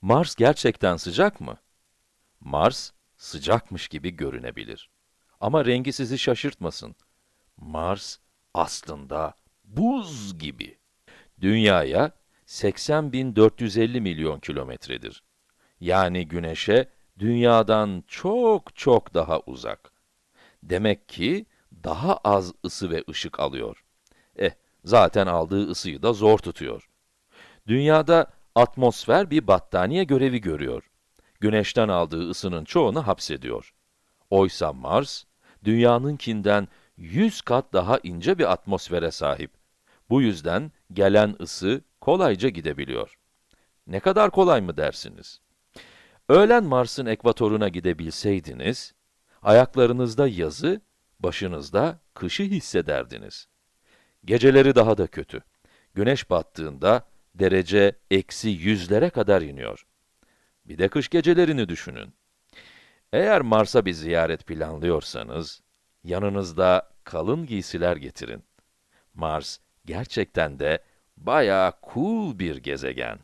Mars gerçekten sıcak mı? Mars, sıcakmış gibi görünebilir. Ama rengi sizi şaşırtmasın. Mars, aslında buz gibi. Dünyaya 80.450 milyon kilometredir. Yani Güneş'e Dünya'dan çok çok daha uzak. Demek ki daha az ısı ve ışık alıyor. Eh, zaten aldığı ısıyı da zor tutuyor. Dünyada atmosfer bir battaniye görevi görüyor. Güneşten aldığı ısının çoğunu hapsediyor. Oysa Mars, dünyanınkinden 100 kat daha ince bir atmosfere sahip. Bu yüzden gelen ısı kolayca gidebiliyor. Ne kadar kolay mı dersiniz? Öğlen Mars'ın ekvatoruna gidebilseydiniz, ayaklarınızda yazı, başınızda kışı hissederdiniz. Geceleri daha da kötü. Güneş battığında derece eksi yüzlere kadar iniyor. Bir de kış gecelerini düşünün. Eğer Mars'a bir ziyaret planlıyorsanız, yanınızda kalın giysiler getirin. Mars gerçekten de bayağı cool bir gezegen.